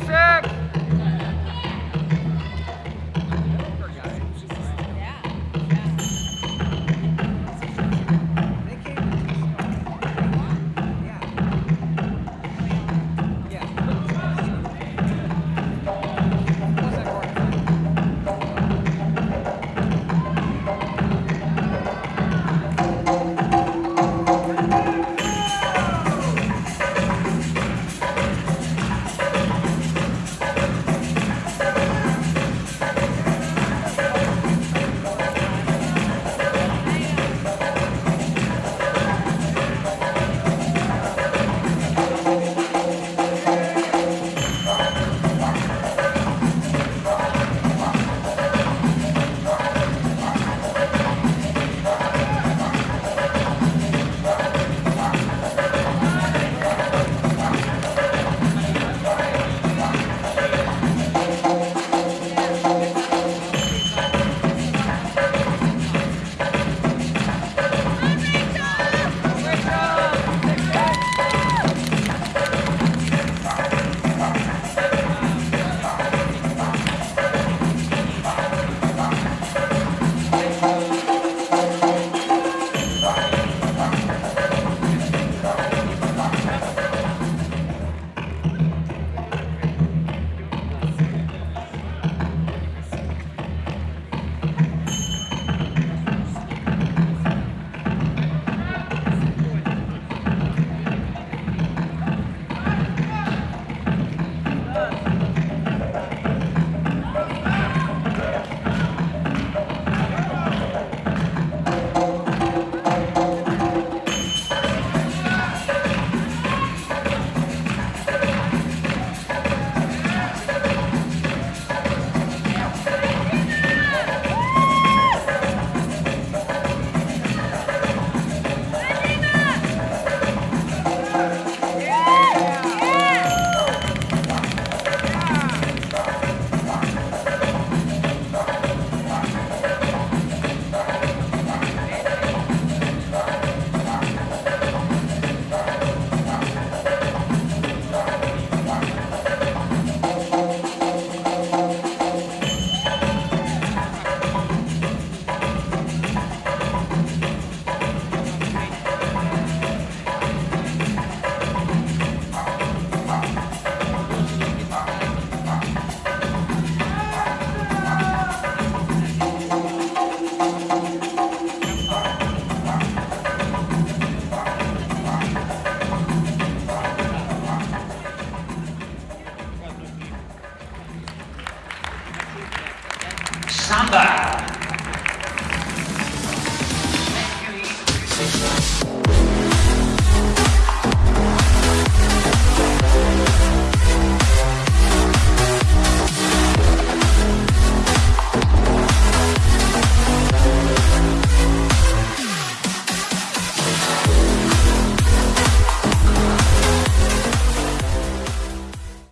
Six, six. Samba.